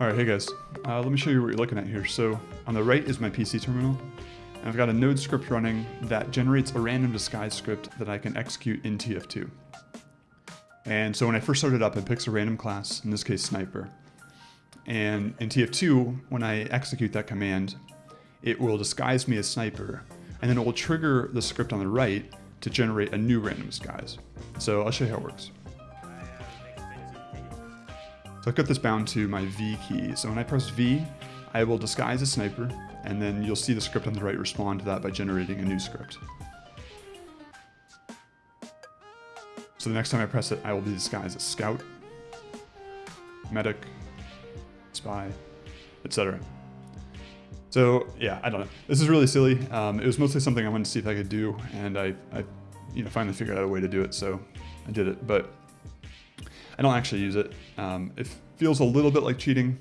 All right, hey guys, uh, let me show you what you're looking at here. So on the right is my PC terminal, and I've got a node script running that generates a random disguise script that I can execute in TF2. And so when I first started up, it picks a random class, in this case sniper. And in TF2, when I execute that command, it will disguise me as sniper, and then it will trigger the script on the right to generate a new random disguise. So I'll show you how it works. So I've got this bound to my V key. So when I press V, I will disguise a sniper, and then you'll see the script on the right respond to that by generating a new script. So the next time I press it, I will be disguised as scout, medic, spy, etc. So yeah, I don't know. This is really silly. Um, it was mostly something I wanted to see if I could do, and I, I, you know, finally figured out a way to do it, so I did it. But I don't actually use it. Um, it feels a little bit like cheating,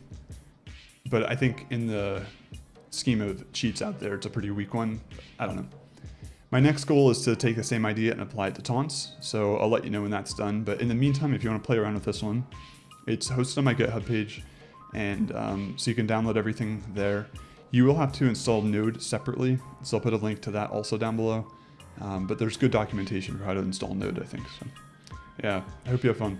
but I think in the scheme of cheats out there, it's a pretty weak one. I don't know. My next goal is to take the same idea and apply it to taunts, so I'll let you know when that's done. But in the meantime, if you want to play around with this one, it's hosted on my GitHub page, and um, so you can download everything there. You will have to install Node separately, so I'll put a link to that also down below. Um, but there's good documentation for how to install Node, I think. So, yeah, I hope you have fun.